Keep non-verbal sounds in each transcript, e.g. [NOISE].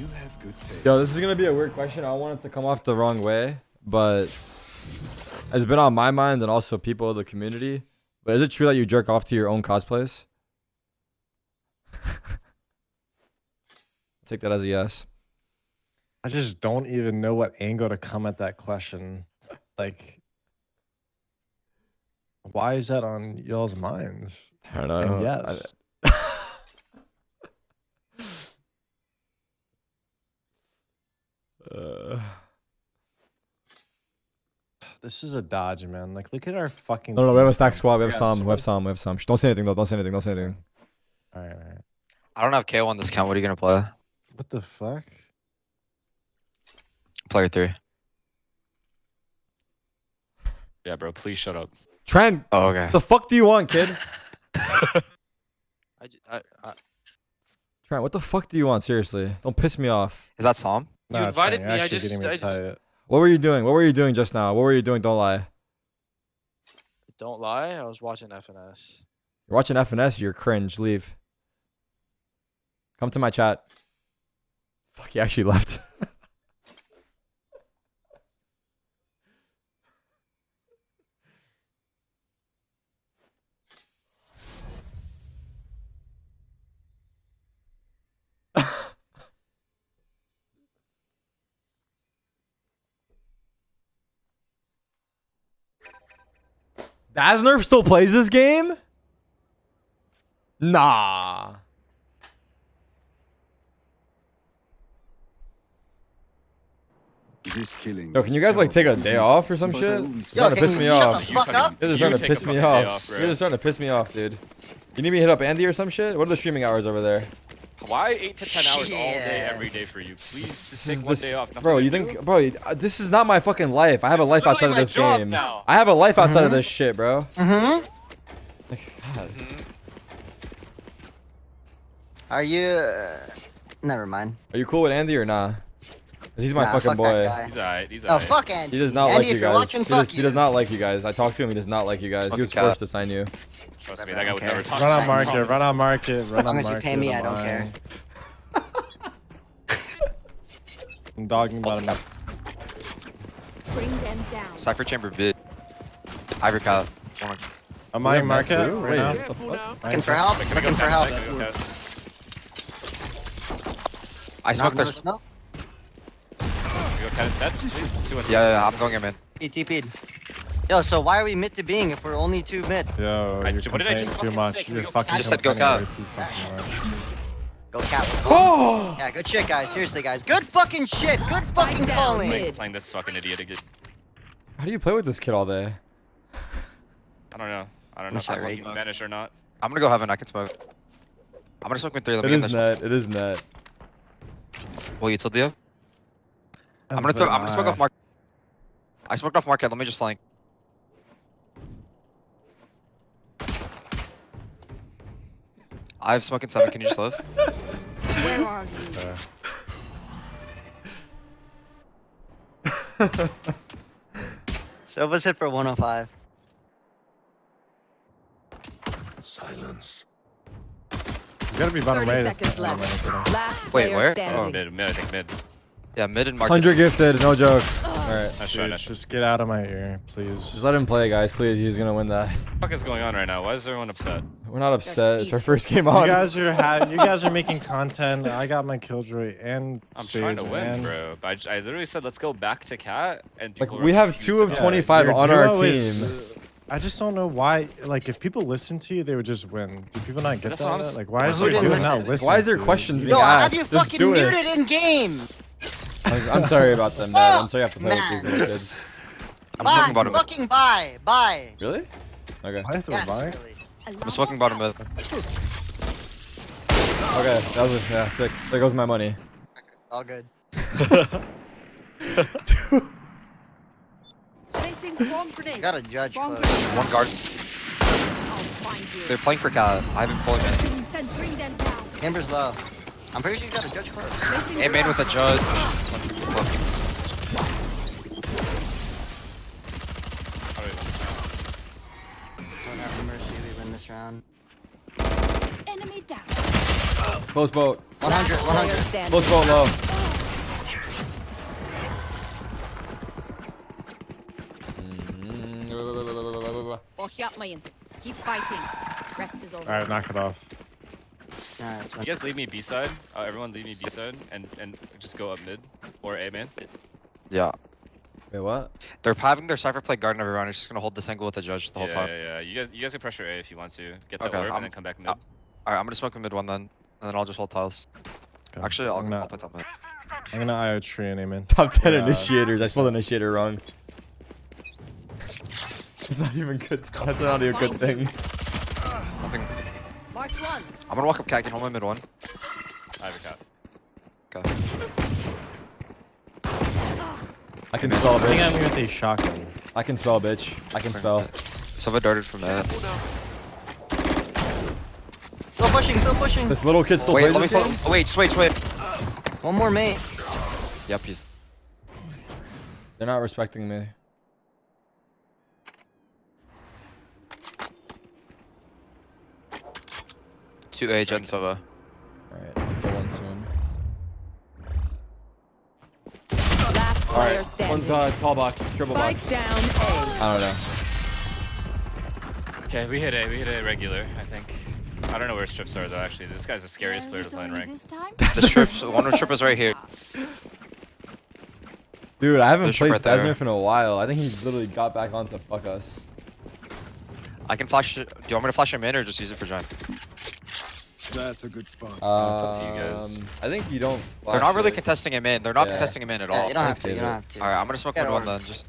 You have good taste. Yo, this is gonna be a weird question. I want it to come off the wrong way, but it's been on my mind and also people of the community. But is it true that you jerk off to your own cosplays? [LAUGHS] Take that as a yes. I just don't even know what angle to come at that question. Like, why is that on y'all's minds? I don't know. And I- Uh, This is a dodge, man. Like, look at our fucking. no, no, we have a team. stack squad. We have Yeah, some. We have so- some. We have some. Don't say anything though. Don't say anything. Don't say anything. All right, all right. I don't have KO on this count. What are you gonna play? What the fuck? Player three. Yeah, bro. Please shut up. Trent, Oh, okay. What the fuck do you want, kid? [LAUGHS] I, j- I- I- Trent, what the fuck do you want? Seriously, don't piss me off. is that Psalm? Nah, invited me, I just- I just-. What were you doing? What were you doing just now? What were you doing? Don't lie. Don't lie, I was watching FNS. You're watching FNS. You're cringe. Leave. Come to my chat. Fuck, he actually left. [LAUGHS] Dasnerf still plays this game? Nah. This killing Yo, can you guys like take a day off or some shit? only You're see- starting to piss me off. the fuck? You're You starting to piss me off. off. You're just starting to piss me off, dude. You need me to hit up Andy or some shit? What are the streaming hours over there? Why eight to ten hours all day every day for you? Please just This take one this, day off. Nothing bro. to You do? think, bro? uh, This is not my fucking life. I have a life outside of this game. now. I have a life outside of this shit, bro. Mm-hmm. Like, God. Are you? Uh, never mind. Are you cool with Andy or nah? 'Cause he's my Nah, fucking fuck boy. that guy. He's alright. He's Oh alright. fuck Andy. He does not Andy, like you guys. watching, he, does, you. he does not like you guys. I talked to him. He does not like you guys. He was cap. forced to sign you. Trust me, I that guy would never talk. Run on market. Run on market. Run long on as you pay me, I don't lying. [LAUGHS] I'm dogging about him. Bring them down. Cypher chamber bid. Ivory cow. One on- I'm We have buying Max market right Wait, now. what the fuck? Looking for help. Can we go Looking for help. Can we go test? I smoked their. smoke. Can we go test set, please? Yeah, yeah, yeah, I'm going in, man. He TP'd. Yo, so why are we mid to being if we're only two mid? Yo, I- you're what did I just too much. say? You're go fucking cat? Just said go complaining cat. way too fucking much. Go cat. [GASPS] Oh! Yeah, good shit, guys. Seriously, guys. Good fucking shit. Good fucking calling. mid. Like, playing this fucking idiot again. How do you play with this kid all day? I don't know. I don't know Wish if I I'm rate. Spanish or not. I'm gonna go heaven. I can smoke. I'm gonna smoke with three. Let It me get is this one. net. It is net. Well, you told you. I'm gonna throw. I'm gonna smoke off market. I smoked off market. Let me just flank. I have smoking seven. Can you just live? [LAUGHS] Where are you? Uh. [LAUGHS] Silva's hit for 105. Silence. He's gotta be bottom 30 right. seconds Oh, left. look. Last Wait, player where? Oh, standing. mid, mid, I think mid. Yeah, mid and market. Hundred gifted. No joke. All right. Nice try, Dude, nice just get out of my ear, please. Just let him play, guys. Please. He's gonna win that. What the fuck is going on right now? Why is everyone upset? We're not upset. It's our first game on. You guys are ha- you guys are making [LAUGHS] content. I got my killjoy and I'm Sage, trying to win, and bro. I literally said let's go back to cat, and Like we have two of 25 Your on our team. is- I just don't know why. Like, if people listen to you, they would just win. Do people not get That's that? what I'm yet? s- Like, why is Who your didn't listen? listening? Why is there to you? questions being Yo, I have you Just fucking muted it. in game. Like, I'm sorry about them, man. I'm sorry you have to play with these Man. kids. I'm Bye. smoking bottom mid. Fucking bye. Bye. Really? Okay. Why is there Yes, a buy? really. I'm smoking bottom mid. Okay. That was a, yeah sick. There goes my money. All good. [LAUGHS] Placing swarm grenade. got a judge close. One guard. I'll find you. They're playing for cat. I haven't fully man. Placing sentry them down. Amber's low. I'm pretty sure you got a judge close. Placing And man with a swarm. judge. Close boat. 100, 100. Close boat low. Mm-hmm. Keep fighting. Rest is over. Alright, knock it off. You guys leave me B side. Uh, everyone leave me B side and, and just go up mid or A man. Yeah. Wait, what? They're having their cipher play guard every everyone. They're just gonna hold this angle with the judge the whole yeah, time. Yeah, yeah. You guys, you guys can pressure A if you want to. Get the okay, orb I'm, and then come back mid. Uh, All right, I'm gonna smoke mid one then. And then I'll just hold tiles. Okay. Actually, I'll, I'm I'll gonna, play top mid. I'm gonna IO tree and aim in. Top 10 Yeah. initiators. I spelled initiator wrong. [LAUGHS] It's not even good. That's not even a good thing. Nothing. Mark one. I'm gonna walk up cat, get hold my mid one. I have a cat. Okay. I can spell, I think I'm bitch. with a shotgun. I can spell, bitch. I can spell. Sova darted from mid. Still pushing, still pushing. This little kid still Wait, plays this game? oh, wait, just wait, just wait. One more mate. Yep, he's. They're not respecting me. Two agents Jen Sova. Alright, I'll kill one soon. Last player Alright, one's uh, tall box, triple Spike box. down A. I don't know. Okay, we hit A. We hit A regular. I think. I don't know where strips are though. Actually, this guy's the scariest player to play in rank. The strips, one of the strip is right here. Dude, I haven't There's played right there. Desmond in a while. I think he literally got back on to fuck us. I can flash. Do you want me to flash him in or just use it for Jen? That's a good spot. Um, it's up to you guys. I think you don't. They're not really it. contesting him in. They're not Yeah. contesting him in at Yeah, all. you don't have to, you don't have to. Alright, I'm gonna smoke Get mid one then. Just.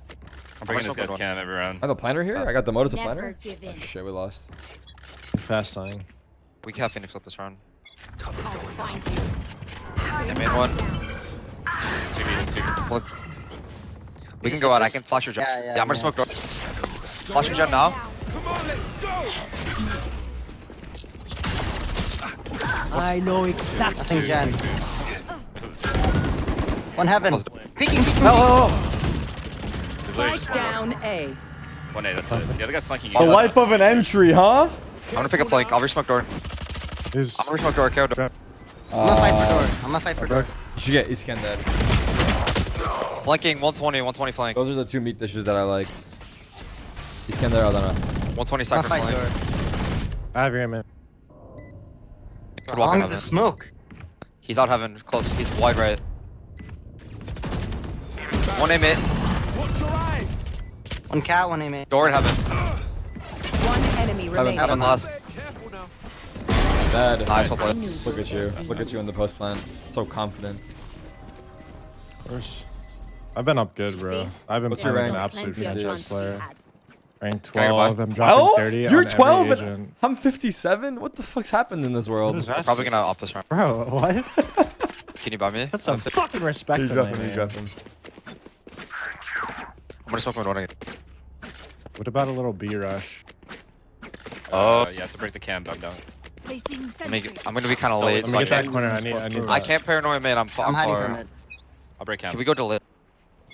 I'm bringing this guy's mid one. cam every round. I have a planner here. I got the motor to Never planner. give Oh, in. shit, we lost. Fast sign. We can have Phoenix up this round. I'll find you. Yeah, main one. Two B, two. Well, we can Just go hit out. I this- can flash your Jen. Yeah, Yeah, yeah, I'm gonna smoke door. Flashing Jen now. Nothing Jen. One heaven. Close Peeking, peeking. Oh, There's literally just Spike one more. down A. One A, that's it. The other guy's flanking you. The life of an entry, huh? I'm gonna pick a flank. I'll resmoke door. Is I'm gonna resmoke door. KO door. I'm gonna fight for Uh, door. I'm gonna fight for door. You should get East Can dead. Flanking 120, 120 flank. Those are the two meat dishes that I like. East Can there, I don't know. 120 I'm cypher flank. door. I have your aim in. Could long in as heaven. it's smoke. He's out heaven. Close. He's wide right. One aim it. One cat, one aim. Door in heaven. One enemy remaining. Heaven last. Dead. Nice, well. Look at you. Look at you in the post plan. So confident. Of course. I've been up good, bro. I've been What's playing an absolute Plenty franchise player. Rank Can I go 12. I'm dropping Oh, 30 you're on 12 every and agent. I'm 57? What the fuck's happened in this world? What is that? Probably gonna up this round. Bro, what? [LAUGHS] Can you buy me? That's some I'm fucking respect. You to drop me, him, you drop him. gonna smoke mid one again. What about a little B rush? Oh. Uh, you have to break the cam back down. Placing Let me, sentry. I'm gonna be kind of So, late. Let so me I get that can't. corner. I need. I need. I can't paranoia man. I'm, I'm I'm hiding far. from it. I'll break cam. Can we go to lit?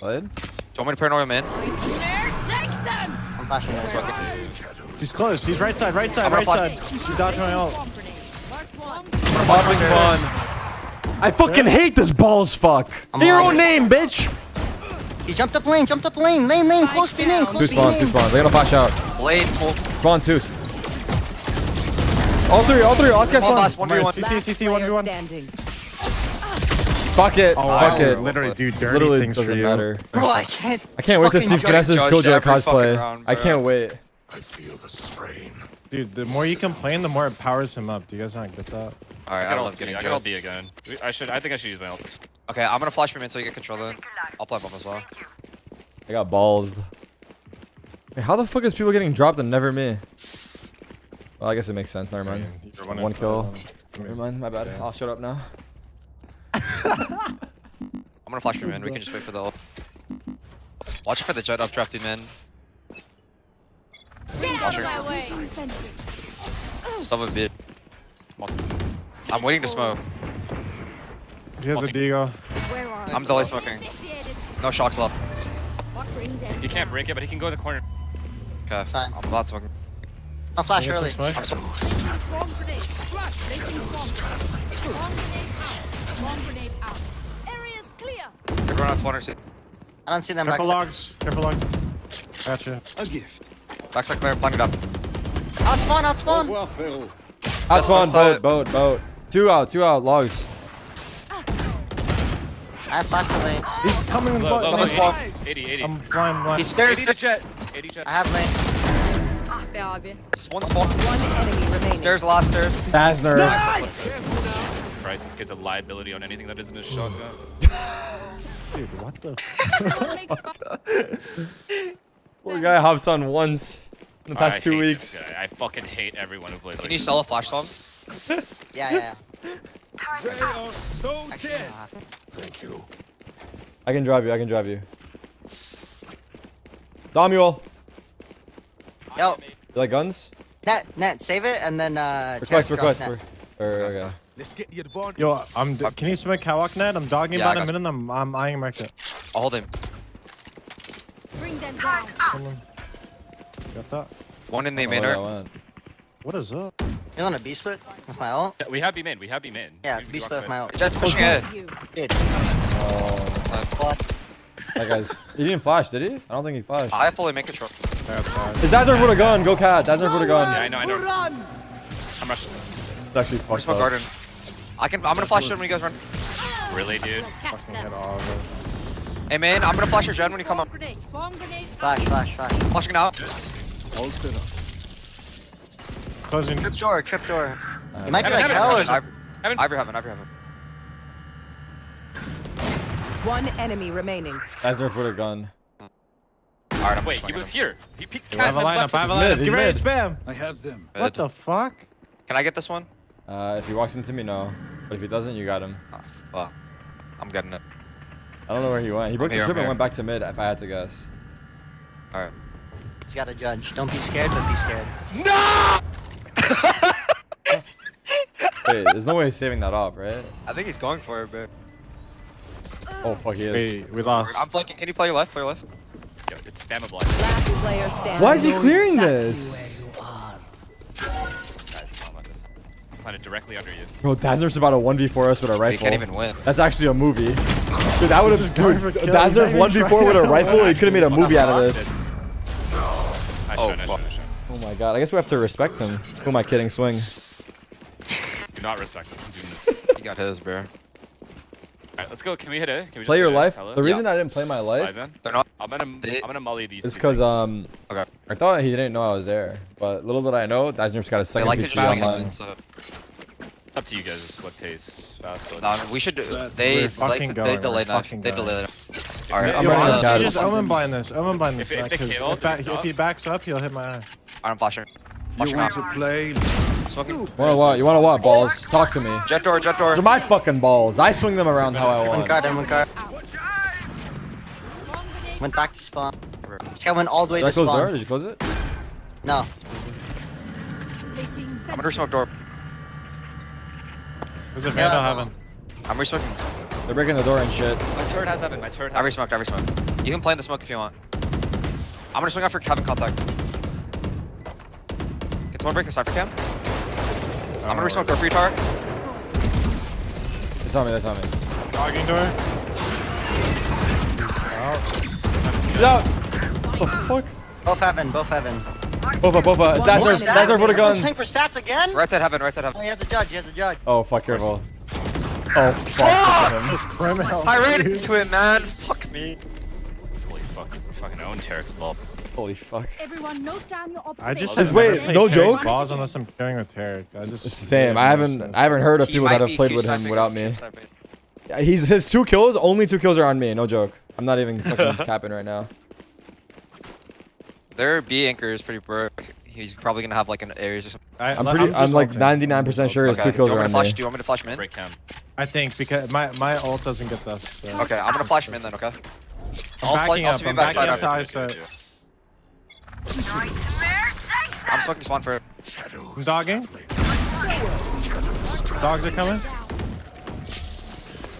What? Do you want me to paranoia man? There, take them. I'm flashing this. He's close. He's right side. Right side. Right side. He's dodging my ult. Swarm grenade. Marked one. Fun. I fucking hate this balls fuck. I'm your own name, bitch. He jumped up lane, jumped up lane. Lane, lane, close B lane, close B spawn, two lane. spawn. They're gonna flash out. Blade full. Spawn two. All three, all three. Oscar One spawn. last one v one. CT, CT, 1v1. standing. Fuck it. Oh, Fuck I it. literally do dirty Literally things for doesn't you. matter. Bro, I can't. I can't wait to fucking see judge- Finesse's judged Killjoy every fucking cosplay. round, I bro. can't wait. I feel the strain. Dude, the more you complain, the more it powers him up. Do you guys not get that? Alright, I I got don't ult love B. getting I got ult killed. B again. We- I should. I think I should use my ult. Okay, I'm gonna flash me in so you get control then. I'll play bomb as well. I got balls. Wait, how the fuck is people getting dropped and never me? Well, I guess it makes sense. Never mind. You're One kill. five. Never mind. My bad. I'll shut up now. [LAUGHS] I'm gonna flash me man. We can just wait for the ult. Watch for the jet up drafting man. Get out of my way. Some of it. I'm waiting to smoke. He has a deagle. I'm delay smoking. No shocks left. Bring them He can't break it, but he can go in the corner. Okay. Fine. I'm glad smoking. I'll flash Can I early. get some I'm smoke? so Placing Swarm grenade. Flash. Placing grenade. Out. Swarm grenade out. Area's clear. good run on spawner seat. I don't see them Careful back. logs. Careful logs. Gotcha. A gift. Backside clear, plank it up. Outspawn, outspawn. Well, Phil. That's one. outside. Boat, boat, boat. Two out, two out. Logs. I have flash for lane. He's coming in the Low, low, on the low, 80, 80, 80. I'm blind, blind. He stairs. 80 to jet. 80 jet. I have lane. Be abi. Just one spawn. One enemy remaining. Stairs, last stairs. Dasner. Jesus Christ, this kid's a liability on anything that isn't a shotgun. Dude, what the? Makes [LAUGHS] fun- Poor guy hops on once in the oh, past I two hate weeks. I fucking hate everyone who plays Can like you sell a flash song? [LAUGHS] Yeah, yeah, They are so. Actually, dead. I'll have to. Thank you. I can drive you. I can drive you. Samuel, Yo, you like guns? net, net, save it and then uh. Request, request. drops Or, or, okay. Let's get the advantage. Yo, I'm. Can you smoke Hawk net? I'm dogging Yeah, about a got minute. I'm. I'm eyeing market. I'll hold him. Bring them down. Someone. Got that. One in the Oh, main art. What is up? You want a B split with my ult? We have B main. We have B main. Yeah, We- we B walk split with mid. my ult. Jet's pushing it. Good. Oh, What? that guy's. He didn't flash, did he? I don't think he flashed. I fully make control. Got that. His Dazzler with a gun. Go cat. Dazzler with a gun. Yeah, I know, I know. I'm rushing. It's actually Where's fucked my up. garden? I can. I'm gonna flash it when you guys run. Really, dude? Catch Fucking all. Hey man, I'm gonna flash your gen when you come up. grenade. Swarm grenade. Flash, flash, flash. Flashing now. All set up. Closing. Trip door, trip door. Uh, You might be Heaven, like heaven, hell or heaven, something. Ivory, Ivory heaven, Ivory heaven. One enemy remaining. Dazzler with a gun. Alright, I'm Wait, he was him. here. He peeked I have a lineup. I have a lineup. mid, Get ready to spam. I have them. What the fuck? Can I get this one? Uh, if he walks into me, no. But if he doesn't, you got him. Oh, fuck. I'm getting it. I don't know where he went. He broke here, the I'm strip and went back to mid. If I had to guess. Alright. He's got to judge. Don't be scared, but be scared. [LAUGHS] Wait, there's no way he's saving that off, right? I think he's going for it, bro. Oh fuck, he is. Wait, we lost. I'm flanking. Can you play your left? Play your left. Yo, it's spammable. Last. Why is he clearing this? Guys, don't. I'm planted directly under you. Bro, Dazzler's about a 1v4 us with a rifle. He rifle. can't even win. That's actually a movie. Dude, that would have. going Dude, for kill. Dazzler He's not even 1v4 with a rifle. He could have made a movie out of this. Nice Oh, fuck. shot, nice shot. Oh my god, I guess we have to respect him. Who am I kidding? Swing. Do not respect him. He got his, bro. Alright, let's go. Can we hit it? Can we just Play your life. fella? The reason I didn't play my Five life then? They're not. I'm gonna, They- I'm gonna molly these. is two because um, Okay. I thought he didn't know I was there. But little did I know, Dazzler's got a They second like to PC just online. it. So. Up to you guys. What pace? Fast. Or No, we should. That's- They like to, going, they we're delay knife. They going. delay. All right, I'm Yo, running honestly, cat. just omen blind this. Omen blind this. If- if Matt, they 'cause kill, if, back- if he backs up, he'll hit my eye. I'm flashing. You want out. to play? Smoking. Wanna what? You wanna what? Balls? Talk to me. Jet door. Jet door. Those are my fucking balls. I swing them around how I One want. card and one card. Swarm grenade. Went back to spawn. This guy went all the way Did I to close the door? spawn. Did you close it? No. I'm under smoke door. There's a Yeah, vandal that's heaven. I'm resmoking. They're breaking the door and shit. My turret has heaven. My turret I has. resmoked. I resmoked. You can play in the smoke if you want. I'm gonna swing out for Kevin contact. Can someone break the cipher cam? I'm gonna resmoke door free tar. It's on me. They on me. Dogging door. Get out! The fuck? Both heaven, both heaven. Bofa, Bofa. It's Dazzler. Stats? Dazzler put a Everyone's gun. playing for stats again? Right side heaven. Right side Oh, heaven. he has a judge, he has a judge. Oh, fuck, careful. Oh, fuck. Criminal. I ran into it, man. Fuck me. Holy fuck. We're fucking own Tarek's ball. Holy fuck. Everyone note down your I just Just wait, no Tarek's joke? Balls unless I'm carrying with Tarek. I just. It's same. I haven't I haven't heard of He people that have played with him without or me. Chip sniping. Yeah, He's his two kills, only two kills are on me, no joke. I'm not even [LAUGHS] fucking capping right now. Their B anchor is pretty broke. He's probably gonna have like an Ares or something. I, I'm pretty I'm like 99% sure his Okay. two kills do you are want me on to flash? me. Do you want me to flash him in? Break cam. I think because my my ult doesn't get this. So. Okay, I'm gonna flash him in then. Okay. I'm I'll backing flank- I'll up. swing I'm backside backing up to after. set. I'm smoking spawn for. I'm dogging. Dogs are coming.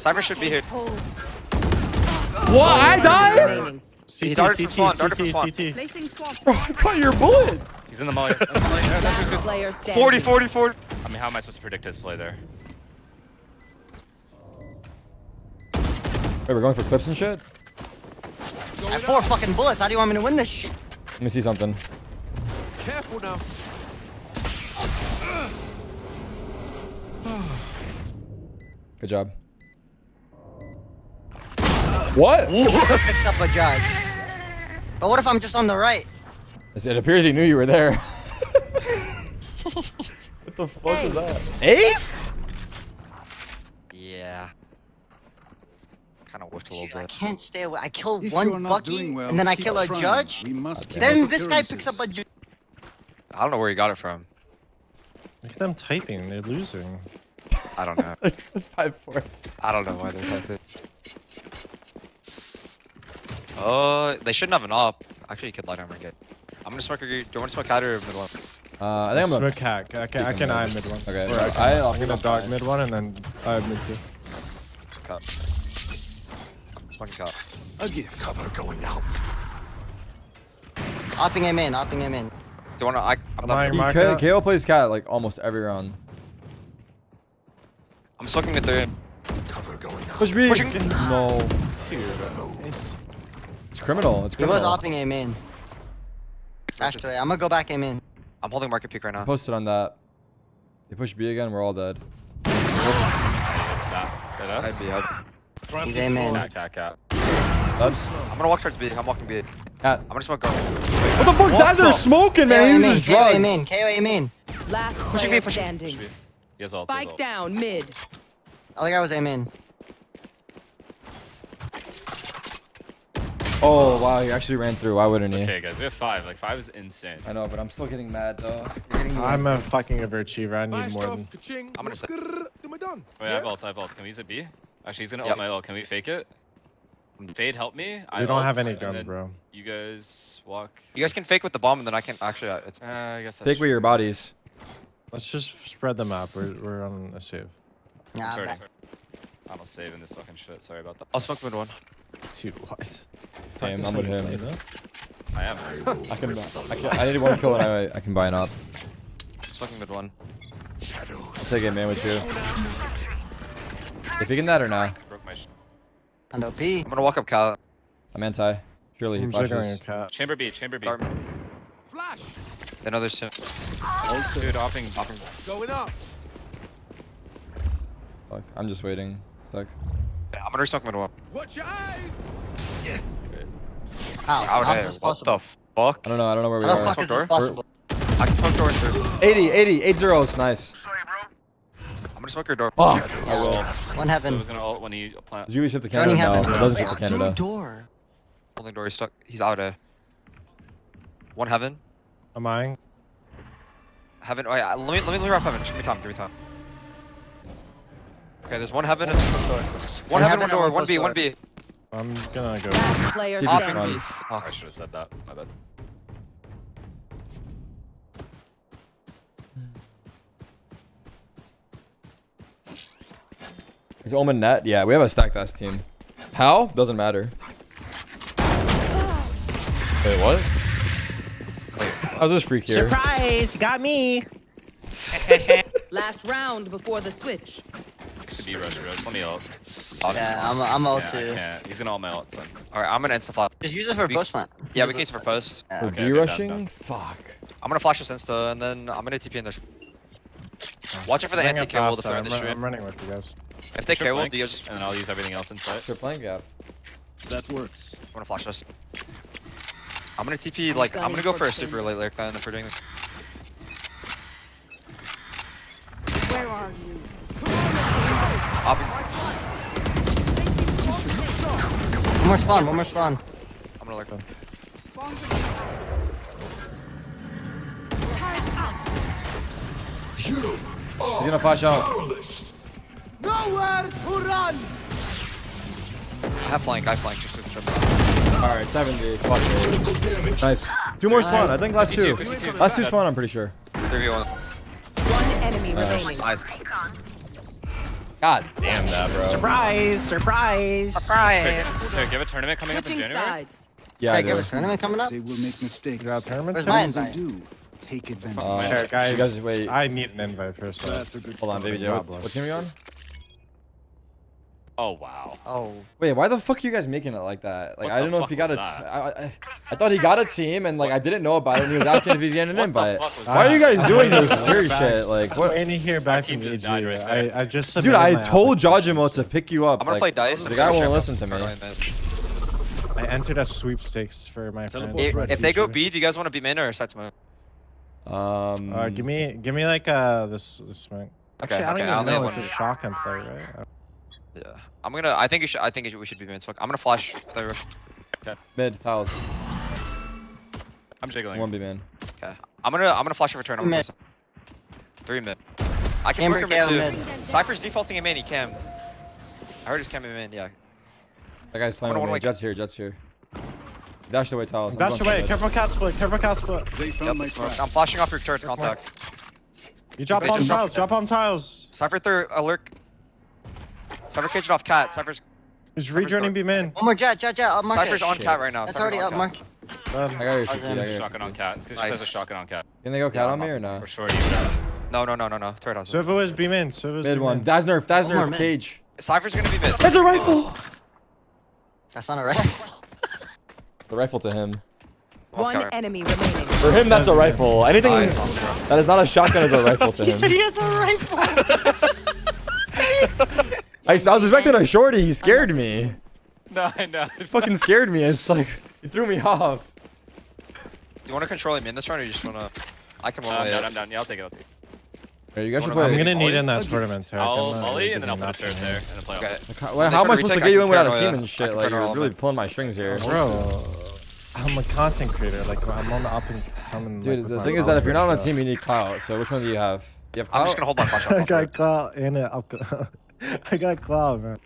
Cypher should be here. What? I died? Remaining. He CT, from CT, spawn, darted from CT. CT. Placing swarm. Bro, I caught your bullet. He's in the molly. [LAUGHS] In the molly. Yeah, that's good. Last player standing. 40, 40, 40. I mean, how am I supposed to predict his play there? Wait, we're going for clips and shit? I have four fucking bullets. How do you want me to win this shit? Let me see something. Careful now. Good job. What? Picks up a judge. But what if I'm just on the right? It appears he knew you were there. [LAUGHS] what the fuck is that? Ace? Yeah. Kind of whiffed a little Dude, I can't stay away. I kill If one Bucky, well, and then I kill a trying. judge. We must Then this guy picks up a judge. I don't know where he got it from. Look at them typing. They're losing. I don't know. [LAUGHS] That's five four. I don't know why they're typing. Oh, they shouldn't have an op. Actually, you could light armor and get. I'm gonna smoke. Your, do you want to smoke cat or mid one? Uh, I think I'm gonna. Smoke hack. I can, I can eye mid one. Okay, Or I can, I- I, I'll am gonna pick up dog mid one and then eye mid two. Cut. Smoking cut. A gift. Cover going out. Opping him in, opping him in. Do you want to? I, I'm, I'm not, eyeing He- Mark K- KO plays cat like almost every round. I'm smoking mid three. Push B. Pushing. No. Nice. It's criminal. It's criminal. He was criminal. opping him in. Dashed away. I'm gonna go back him in. I'm holding market peak right now. Posted on that. They push B again. We're all dead. It's not. I'd be up. He's aim in. Cat, cat, cat. That's I'm gonna walk towards B. I'm walking B. cat. I'm gonna smoke go. What the fuck? That's are smoking, man. him He in, uses KO in, drugs. KO him in. Last Pushing player me, pushing- standing. He has ult, he has Spike down mid. Other guy was aim in. Oh wow, he actually ran through. Why wouldn't It's he? okay, guys. We have five. Like, five is insane. I know, but I'm still getting mad though. I'm a fucking overachiever. I need more than. I'm gonna done? Wait, I have ult, I have ult. Can we use a B? Actually, he's gonna Yep. ult my ult. Can we fake it? Fade, help me. I We don't have any and guns, bro. You guys walk. You guys can fake with the bomb, and then I can actually. uh, It's Uh, I guess that's Take with your bodies. Let's just spread them out. We're, we're on a save. Yeah, Sorry. that- I'm not saving this fucking shit. Sorry about that. I'll smoke mid one. Dude, what? Same, Talk I'm with somebody, him. you know? I am. [LAUGHS] I can, I can. I need one [LAUGHS] kill and I, I can buy an up. Smoking mid one. I'll take it, man, with you. You picking that or not? Broke my. Sh- And OP. I'm gonna walk up cal. I'm anti. Surely he I'm jiggling a flashes. chamber B, chamber B. Dart. Flash. They know there's two. All set. Dude, hopping. Going up. Fuck, I'm just waiting. Sec. Yeah, I'm gonna smoke mid one. Watch your eyes. How? Out How's there. this What the fuck? I don't know. I don't know where we How the are. fuck is this door? possible? I can smoke door through. 80, 80, 8 zeros. Nice. I'm gonna smoke your door. Oh, I will. One So I heaven. was gonna ult when he plant. does you ship to Joining Canada? heaven. No, it doesn't Wait, ship to Canada. door. Holding door. He's stuck. He's out there. One heaven. I'm eyeing. Heaven. Oh yeah. Let me let me let me wrap heaven. Give me time. Give me time. Okay, there's one heaven and one One heaven, heaven one door, one one B, closed one door. B. I'm gonna go. Last player Keep standing. run. B. Fuck. I should have said that. My bad. Is Omen net? Yeah, we have a stacked ass team. How? Doesn't matter. Wait, what? How's this freak here? Surprise! Got me. [LAUGHS] Last round before the switch. Could be rush rush. Let me ult. Yeah, I'm, I'm out Yeah, too. can't. He's gonna ult my ult, son. All right, I'm gonna insta flash. Just use it for We- post plant. Yeah, we can use it for post. Yeah. For Okay, B okay, done, rushing? done. Fuck. I'm gonna flash this insta, and then I'm gonna TP in there. Watch it for the Bring it anti KO fast, to throw in I'm, the stream. I'm running with you guys. If they kill, KO, flank, Dio just. And then I'll use everything else inside. They're playing gap. That works. I'm gonna flash this. I'm gonna TP like I'm gonna go for a super late lyric then if we're doing. this. Where are you? I'll be- One more spawn, one more spawn. I'm gonna lurk. Spawn grenade out. Turret. He's gonna flash out. Nowhere to run. I have flank. I flank just to trip. Alright, 70. Fuck it. Nice. Two more spawn. I think last two. 52, 52. Last two spawn, I'm pretty sure. 3v1. One enemy remaining. Nice. God damn that, bro. Surprise! Surprise! Surprise! So, give a tournament coming up in January. sides. Yeah, I Hey, do. give a tournament coming up? They will make mistakes. You got a tournament? Where's my invite? do, take advantage. Uh, Here, guys. You guys, wait. I need an invite first. So. That's a good Hold on, baby Joe. What, what team are you on? Oh wow. Oh. Wait, why the fuck are you guys making it like that? Like, What I don't know if fuck he got a. was T- that? I, I, I thought he got a team, and like I didn't know about it. And he was asking if he's getting an [LAUGHS] the invite. fuck was Why are you guys doing this [LAUGHS] weird shit? Like, what? Waiting to hear back team from just died right I, there. I just Dude, I told. Jajimo to pick you up. I'm gonna like, play dice. The and guy finish won't listen to me. I entered a sweepstakes for my friend. If, if they go B, do you guys want to be main or side smoke? Um. Uh, give me, give me like uh this this smoke. Okay, Actually, I don't okay, I even know. have It's a one. shotgun play, right? Yeah. I'm gonna. I think you should. I think we should be main smoke. I'm gonna flash. If they rush. Mid tiles. I'm jiggling. One B man. Okay. I'm gonna. I'm gonna flash a return. I'm Mid. Three mid. I can Chamber work him KO mid too. mid. Cypher's defaulting in main. He cammed. I heard he's camming main. Yeah. That guy's playing with me. Jets here. Jets here. Dash away tiles. Dash away. for Careful cat split. Careful cat split. Yep, found my it's smoked. trap. I'm flashing off your turret contact. You drop on tiles. Drop on tiles. Cypher third alert. Cypher caged off cat. Cypher's. He's rejoining. B min. One oh more jet, jet, jet. Up market. Cypher's on cat right now. That's Cypher's already up cat. market. Done. I got your I was 60. I got There's a your shotgun on cat. This just has a shotgun on cat. Can they go cat Yeah, on me I'm or no? Or shorty. whatever. No, no, no, no, no. Turret has it. Silva is B min. Silva is Mid one. min. Daz nerf. Daz One more nerf. mid. Cage. Cypher's gonna be mid. That's a rifle. That's not a rifle. The rifle to him. One cover. enemy remaining. For him, that's a rifle. Anything Nice. that is not a shotgun is a rifle to [LAUGHS] him. he said he has a rifle. [LAUGHS] [LAUGHS] I, I was expecting a shorty. He scared me. No, I know. He fucking scared me. It's like he threw me off. Do you want to control him in this round or you just wanna? I can Uh, one I'm way down. I'm down. Yeah, I'll take it. I'll take it. Hey, you guys should I'm play. I'm gonna need in that tournament. Tarek. I'll I'm not Ollie and then I'll giving put a turret there and then play Okay. off. How, They how am I supposed to get you in without a paranoia. team and shit? Like you're really pulling my strings here. Bro, I'm a content creator. Like I'm on the up and coming. Dude, like, the thing is that if you're not on a team, you need clout. So which one do you have? You have clout? I'm just gonna hold my flash stuff. I got cloud and it up. [LAUGHS] I got cloud, man.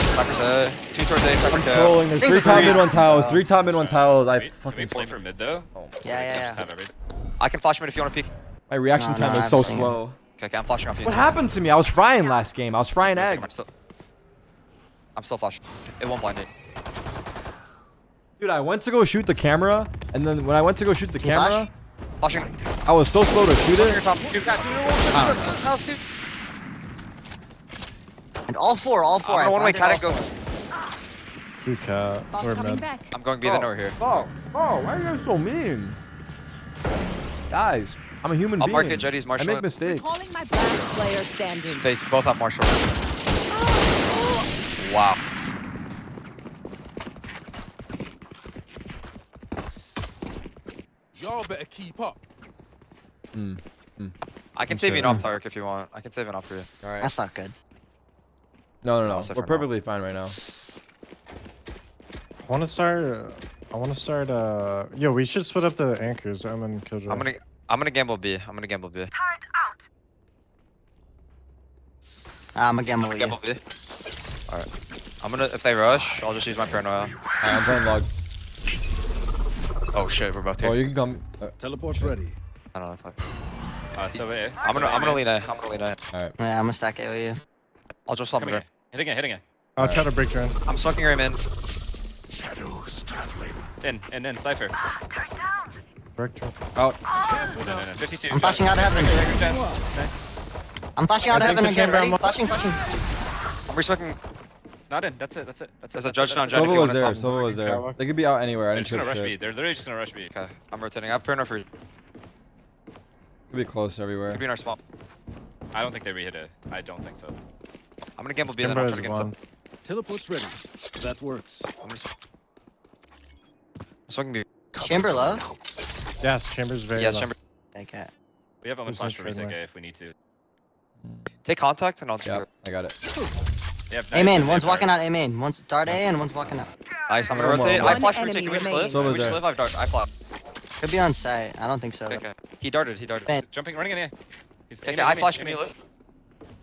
Cypher's A. Two towards A. Cypher I'm trolling. There's three Thanks, top mid one tiles. Three top mid one tiles. I Can we- Can we fucking. play for mid though? Oh, Yeah, yeah, yeah. I can flash mid if you want to peek. my reaction No, time no, is I've so seen slow. Okay, okay, I'm flashing off you. What happened to me? I was frying last game. I was frying Wait egg. I'm still. I'm still flashing. It won't blind it. Dude, I went to go shoot the camera, and then when I went to go shoot the You flash? camera, Flashing. I was so slow to shoot Flashing your it. Top. All four, all four. I'm I gonna one way blinded cat go. Two cat. Bot We're coming mid. back. I'm going B then over here. Oh, oh, why are you guys so mean? Guys, I'm a human I'll being. mark it, Jetty's I marshal. make mistakes. Calling my Last back. player standing. They both have marshal. Wow. Y'all better keep up. Hmm. I can I'm save you an off, Tarek, if you want. I can save an off for you. All right. That's not good. No, no, no. Also We're for now. perfectly fine right now. I want to start. I want to start. Uh, yo, we should split up the anchors. I'm in Killjoy. I'm gonna. I'm gonna gamble B. I'm gonna gamble B. I'm a gamble I'm with gonna you. gamble B. Alright. I'm gonna. If they rush, I'll just use my paranoia. All right, I'm playing logs. Oh shit, we're both here. Oh, you can come. Uh, Teleport's ready. I don't know. That's fine. Uh, so A. I'm gonna. So I'm gonna A. lean A. I'm gonna lean A. all right. Yeah, I'm gonna stack it with you. I'll just flop Come it. here. Hitting it, hitting it. I'll try to break your in. I'm smoking your in. Shadows traveling. In, in, in, Cypher. Ah, break your. Out. In, in, in. 52. I'm flashing out of heaven. Nice. I'm flashing out of heaven again. can Ready? Flashing, flashing. I'm resmoking. Not in. That's it. That's it. That's There's it. a that's judge it, down, that's Jet, Silva was there. top. Silva was there. Tower. They could be out anywhere. I They're didn't just gonna rush shit. B. They're literally just gonna rush B. Okay. I'm rotating. I have paranoia for you. Could be close everywhere. Could be in our spot. I don't think they re-hit it. I don't think so. I'm gonna gamble B then I'll try to get one. some. Teleport's ready. That works. I'm just. I'm smoking B. Chamber low. Yes, chambers very. Yes, low. chamber. Okay. We have only Who's flash for in trade retake lane? A if we need to. Mm. Take contact and I'll just. Yeah, I got it. They have A main. One's walking out A main. One's dart A and one's walking out. Nice. I'm gonna One rotate. one I flash One retake. Can we just enemy live? remaining. Can we just live? I've dart. I flop. Could be on site. I don't think so. Okay, okay. He darted. He darted. Ben. Jumping, running in A. He's taking Okay, A I main, flash. Can you A live?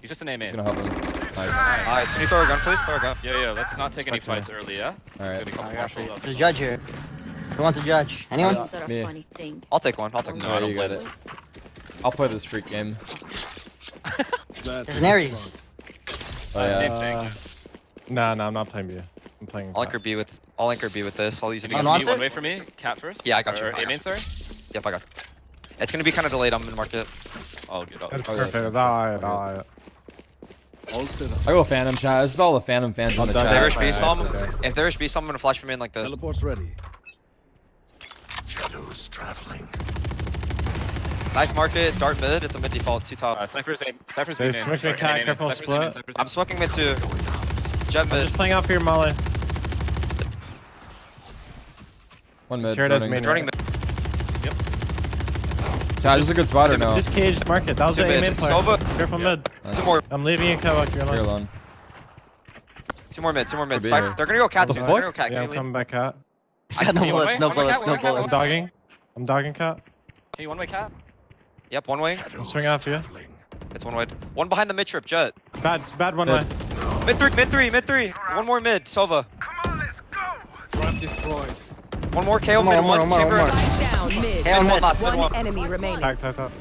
He's just an A It's main. gonna help him. Nice. Nice. Can you throw a gun, please? Throw a gun. Yeah, yeah, let's not take any Fuck yeah. fights early, yeah? All right. It's gonna be I couple got for marshals you. up There's a or judge here. Who wants a judge? Anyone? Yeah. Things are a me. I'll take one. I'll take No, one. I don't you play got it. I'll play this freak game. [LAUGHS] That's There's an Ares. Oh, Uh, yeah. Same Uh, thing. Nah, nah, I'm not playing B. I'm playing. I'll anchor B with. I'll anchor B with this. I'll use it. Can you On guys one meet side? one way for me? Cat first? Yeah, I got you, Or I A got main, sorry? Yep, I got. It. It's gonna be kind of delayed. I'm in market. I'll get That's I'll, Oh, yeah, perfect. so- Alright, okay. alright. All set up. I go Phantom chat. This is all the Phantom fans on the done. If they chat. rush B, some. okay. If they rush B, some, I'm gonna flash me in like the. Teleport's ready. Shadows traveling. Knife market, dart mid. It's a mid default, two top. Uh, Cypher's aim. Cypher's Hey, main. smoke me, cat, main, main, careful, Cypher's main, split. I'm main. smoking mid too. Jet I'm just playing out for your molly. One mid. Turret has running. main. Joining mid. Chat, this is a good spot or no? Just caged market. That was the mid. aim in play. Sova. Careful mid. Nice. Two more. I'm leaving you, Kawak. You're You're alone. alone. Two more mid. Two more mid. Cypher. They're gonna go cat What too. the They're gonna go cat. Yeah, I'm coming back out. He's got no bullets, no way? One way bullets, no one way cat, I'm dogging. I'm dogging cat. Can you one way cat? Yep, one way. I'm swinging off you. It's one way. One behind the mid trip. Jet. Bad, bad one Mid. way. Mid three. Mid three. Mid three. One more mid. Sova. Trap destroyed. One more KO One more, mid. one One more, one chamber. more, one Spike down mid. Hell Mid one mid. last. Mid One one. enemy remaining. Tack, tack, tack.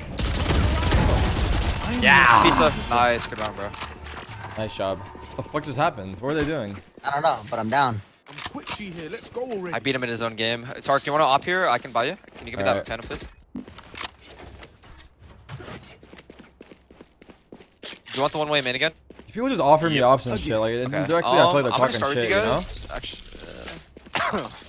Yeah. Pizza. Nice. Good round, bro. Nice job. What the fuck just happened? What are they doing? I don't know, but I'm down. I'm twitchy here. Let's go already. I beat him in his own game. Tark, do you want to op here? I can buy you. Can you give me that Alright. phantom fist? Do you want the one way main again? People just offer me Yep. ops and shit. Like Okay. indirectly, I feel Um, like they're I'm gonna talking shit. with You you know? Actually, Do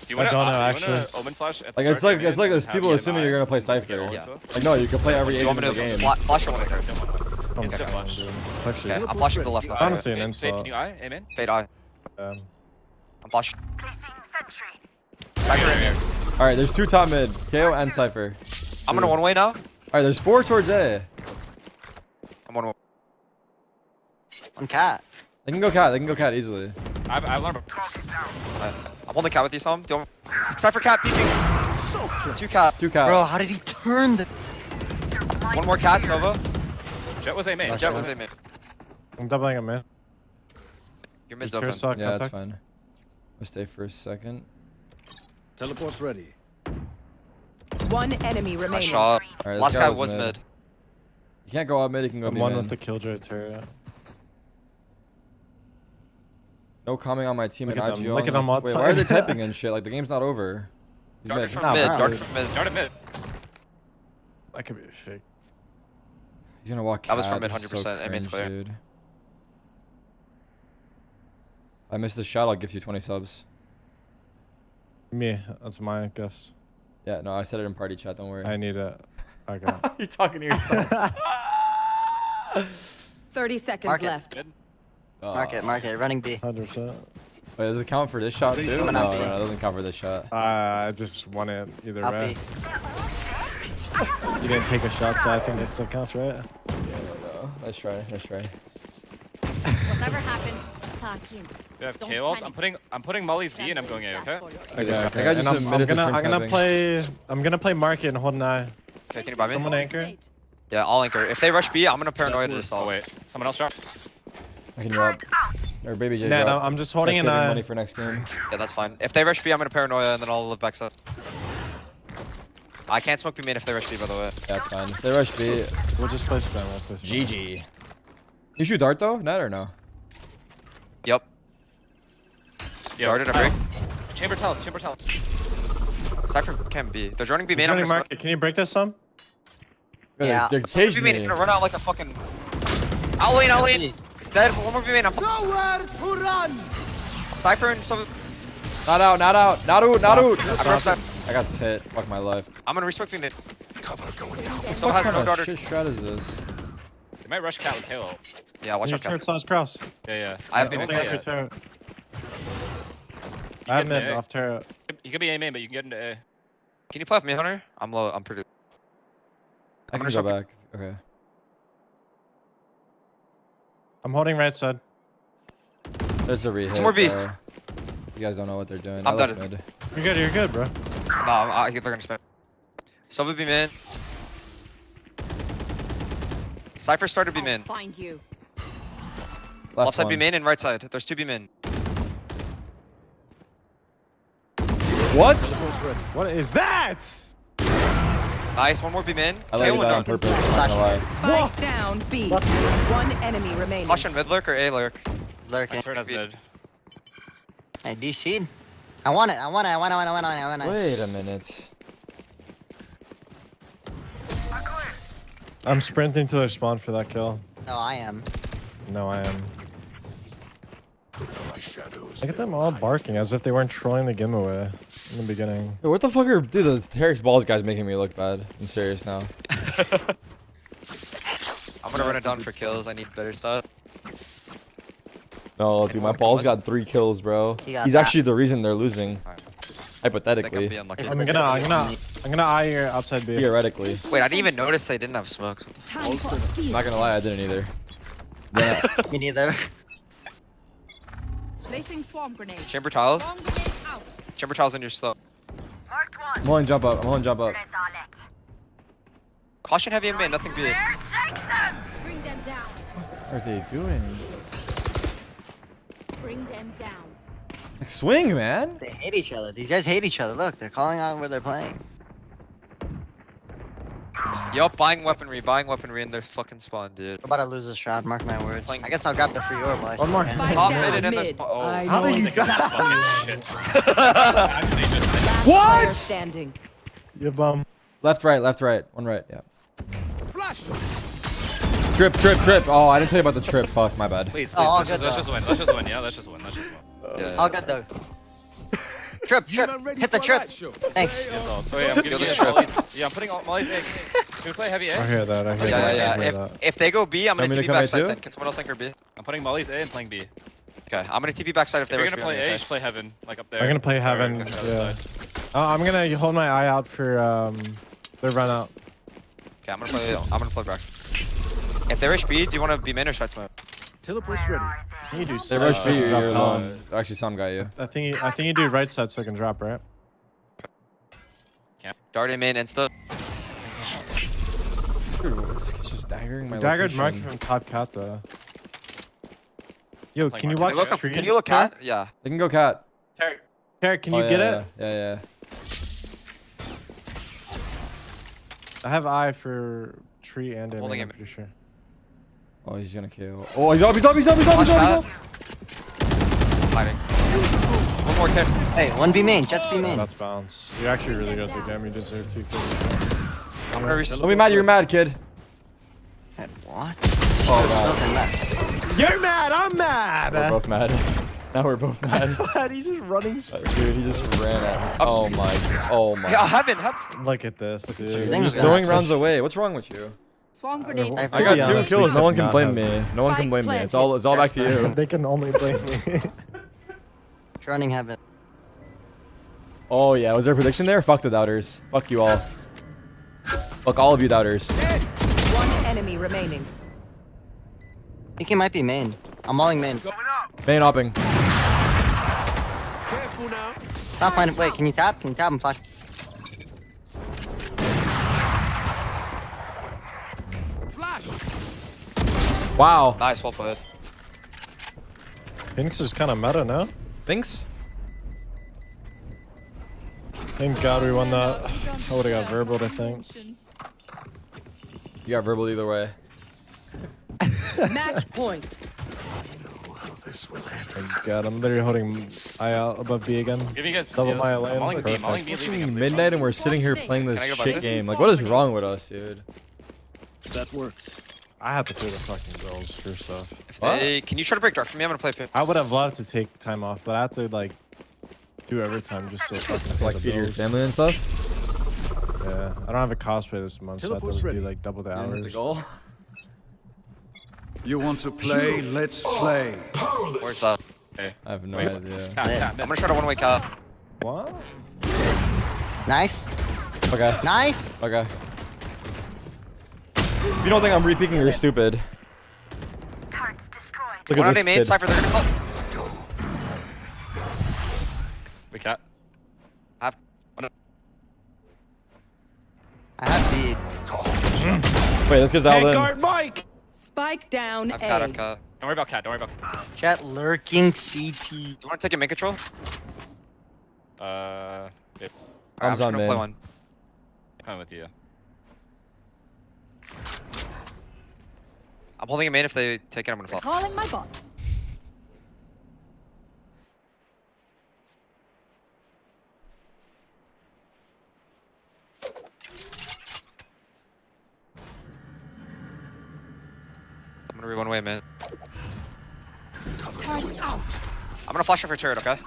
you want to? don't know, Do you actually. want to omen flash? At the Like it's start like of it's the like game there's and people have assuming you you're get gonna play an eye? Cypher. Get Yeah. all info? Like no, you can play every do you agent want in me the to game. fla- flash your one? Okay, I'm Instant sorry, flash. dude. It's actually. I'm flashing to the left. You now. eye? Honestly, an Fade- Fade, insult. Can you eye? Amen. Fade eye. Um, I'm flashing. Cypher in here. All right, there's two top mid, KO and Cypher. I'm gonna one way now. All right, there's four towards A. I'm one way. One cat. They can go cat. They can go cat easily. I've, I've learned. Alright. Uh, I'm on the cat with you, Sam. Do you want... Cypher cat peeking. Two cat. Two cats. Bro, how did he turn the... One more cat, Sova. Jet was aiming. Jet was in mid. I'm doubling him, man. Your mid's Your open. suck, yeah, that's contact. fine. I'll stay for a second. Teleport's ready. One enemy Nice remaining. shot. All right, this Last guy guy was was mid. mid. You can't go up mid. You can go I'm one main. with the killjoy turret. No comment on my team Look and at them- IGL. look at them all Wait, why are they typing and [LAUGHS] shit? Like the game's not over. He's Darted mid. from mid. bro. Darted from mid. Dart at mid. That could be fake. He's gonna walk. That was from mid This is so 100%. It means clear. Dude. I missed the shot. I'll give you 20 subs. Me, that's my gifts. Yeah, no, I said it in party chat. Don't worry. I need it. Okay. [LAUGHS] You're talking to yourself. [LAUGHS] 30 seconds Mark it. left. Mid. Market, market, running B. 100%. Wait, does it count for this shot too? No, no, no, it doesn't count for this shot. Uh, I just won it either Up way. You didn't take a shot, so I think it still counts, right? No, let's try. Let's try. Whatever happens, suck in. Do I have Don't K ult? I'm putting I'm putting Molly's B and I'm going A. Okay. Okay, Okay, okay. I just And I'm, I'm gonna, I'm gonna camping. play. I'm gonna play market and hold an eye. Okay, can you buy me? Someone anchor. Yeah, I'll anchor. If they rush B, I'm gonna paranoia to this Oh all. wait, someone else drop. I can drop. Or baby J. Nah, no, I'm just Try holding an saving eye. money for next game. Yeah, that's fine. If they rush B, I'm gonna paranoia and then I'll live back side. I can't smoke B main if they rush B, by the way. Yeah, it's fine. If they rush B. We'll just play spam. We'll play spam. GG. You shoot dart though? Net or no? Yep. Yo, Darted, I break. Chamber tells. Chamber tells. Cypher can be. They're running B He's main. I'm running market. Can you break this some? Yeah. They're, they're smoke B caging main me. is gonna run out like a fucking. I'll lane, I'll lane. Dead. One more B main. I'm Nowhere to run. Cypher and some. Not out, not out, not out, not out. I'm gonna I got hit. Fuck my life. I'm gonna respect B main. What Someone has kind no of daughter. shit strat is this? They might rush cat with K. Yeah, watch Your out, turret cats. slash cross. Yeah, yeah. I have B Yeah, main. holding yeah. up your turret. I have get mid the A. off turret. You could be A main, but you can get into A. Can you play with me, Hunter? I'm low. I'm pretty. I I'm can gonna go back. Okay. I'm holding right side. There's a rehit. more beast. bro. These guys don't know what they're doing. I'm I done. mid. You're good. You're good, bro. No, I'm, I they're gonna spam. Silva B main. Cypher started B main. Find you. Left Left side B one. main and right side. There's two B main. What? What is that? Nice. One more B main. I let KO you and down on done. purpose. I'm not lie. Down B. One enemy remaining. Caution mid lurk or A lurk. Lurking. Turret has mid. Hey, DC. I want it. I want it. I want it. I want it. I want it. I want it. Wait a minute. I'm sprinting to their spawn for that kill. No, I am. No, I am. Look at them all barking as if they weren't trolling the giveaway in the beginning. Yo, what the fuck are dude? The Tarek's balls guy's making me look bad. I'm serious now. [LAUGHS] I'm gonna run it down for kills. I need better stuff. No, dude, my Anyone can balls got three kills, bro. He He's that. actually the reason they're losing. Alright. I think I'm Hypothetically. I'm gonna, I'm gonna, I'm gonna eye your outside B. theoretically. Wait, I didn't even notice they didn't have smokes. What the f- Time for I'm not gonna lie, I didn't either. Then [LAUGHS] I- Me neither. Placing swarm grenade. Chamber tiles. Swarm grenade out. Chamber tiles in your slow. I'm on jump up. I'm on jump up. Caution heavy in main, nothing big. Bring them down. What are they doing? Bring them down. Like swing, man. They hate each other. These guys hate each other. Look, they're calling out where they're playing. Yup, buying weaponry, buying weaponry in their fucking spawn, dude. We're about to lose this round. Mark my words. Playing- I guess I'll grab the free orb. while I One more. can. Spike Top down mid and in their spawn. Oh. How did you Fucking [LAUGHS] shit. Actually, just Last What? player Standing. You bum. Left, right, left, right. One right. Yeah. Flash. Trip, trip, trip. Oh, I didn't tell you about the trip. Fuck, my bad. please, oh, please, Oh, all let's, just, good let's just win. Let's just win. Yeah, let's just win. Let's just win. Yeah. All good though. Trip, trip. Hit the trip. light? Thanks. Oh, wait, I'm giving Kill you the strip. Molly's. Yeah, I'm putting all Molly's A. Can we play heavy I A? hear that. I hear Yeah, that. yeah, I yeah. that. If, if they go B, I'm gonna me to TP backside then. Can someone else anchor B? I'm putting Molly's A and playing B. Okay, I'm gonna TP backside if If they you're gonna play A, just play heaven, like up there. I'm gonna play heaven. go to the Yeah. other side. Uh, I'm gonna hold my eye out for um, their run out. Okay, I'm gonna play. I'm gonna play Brax. If they rush B, do you want to be main or side smoke? Teleport's ready. I think you do. They side rush me. You're, drop you're alone. Actually, some guy Yeah. I think you, I think you do right side so I can drop right. Dart him in main insta. Dude, this kid's just daggering my Daggered Mark location. from top cat though. Yo, can you watch Can you look up? Can you look cat? Yeah. They can go cat. Tarek, Tarek, can Oh, you yeah, get yeah, it? Yeah, yeah. I have eye for tree and in. I'm pretty sure. Oh, he's gonna kill. Oh, he's up, he's up, he's up, he's up, he's up, he's up. Hiding. One more kid. Hey, one B main. Jett's B Oh, main. that's bounce. You're actually really good at the game. You deserve two kills. I'm gonna reach. Don't be mad, you're mad, kid. Hey, What? Oh, There's God. nothing left. You're mad. I'm mad. We're both mad. [LAUGHS] now we're both mad. [LAUGHS] What? He's just running. Uh, Dude, he just ran at me. Oh my, oh my. Yeah, heaven, heaven. Look at this, dude. You're You're just gonna throwing rounds away. What's wrong with you? Swarm grenade. I I got two honest, kills. No one can blame me. No one can blame me. It's all it's all back to you. They can only blame me. [LAUGHS] Running heaven. Oh yeah, was there a prediction there? Fuck the doubters. Fuck you all. Fuck all of you doubters. One enemy remaining. I think he might be main. I'm mauling main. Main hopping. Careful now. Not fine. Wait, can you tap? Can you tap? I'm flash. Wow. Nice, well played. Phoenix is kind of meta, no? Thanks. Thank God we won that. I would have got verbal, I think. You got verbal either way. Match point. Thank God, I'm literally holding eye out above B again. Give you guys. Double my I'm lane, Mauling B, perfect. Mauling B, leaving him. Midnight and we're sitting here playing this Can I go by shit game. Like, what is wrong with us, dude? That works. I have to clear the fucking goals first off. If What? they, can you try to break dart for me? I'm gonna play pin. I would have loved to take time off, but I have to like do overtime just so fucking pay Like feed your family and stuff. Yeah, I don't have a cosplay this month, so I Teleport's have to ready. do like double the That's hours. the goal. You want to play? Let's play. Where's that? Okay. I have no Wait, idea. Tap, tap, I'm gonna try to one way cap. What? Nice. Okay. Nice. Okay. If you don't think I'm repeaking, you're stupid. Look One at this A main, kid. Cypher, they're gonna call. We cat. Have. I have B. Wait, this kid's dialed in. Mike! Spike down I've cat, I've A. cat. Don't worry about cat. Don't worry about cat. Jett lurking CT. Do you wanna take a main control? Uh, yeah, Alright, I'm Bombs just on gonna play one. I'm with you. I'm holding a main. If they take it, I'm gonna fall. Calling my bot. I'm gonna be one way main. Target out. I'm gonna flash it for turret, okay?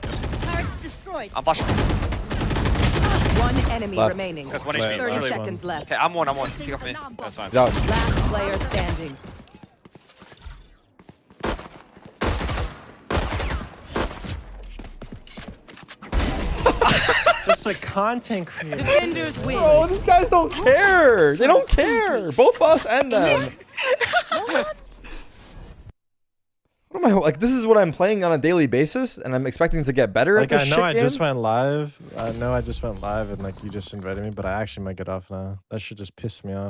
Turret destroyed. I'm flashing. Ah. One enemy Left. remaining. That's one Wait, HP. Thirty last seconds left. Okay, I'm one, I'm one. Pick up me. That's fine. He's out. Last player standing. [LAUGHS] Just a content creator. Defenders win. Bro, these guys don't care. They don't care. Both us and them. [LAUGHS] What am I like? This is what I'm playing on a daily basis, and I'm expecting to get better Like at I know shit I game? just went live. I know I just went live and like you just invited me, but I actually might get off now. That should just piss me off.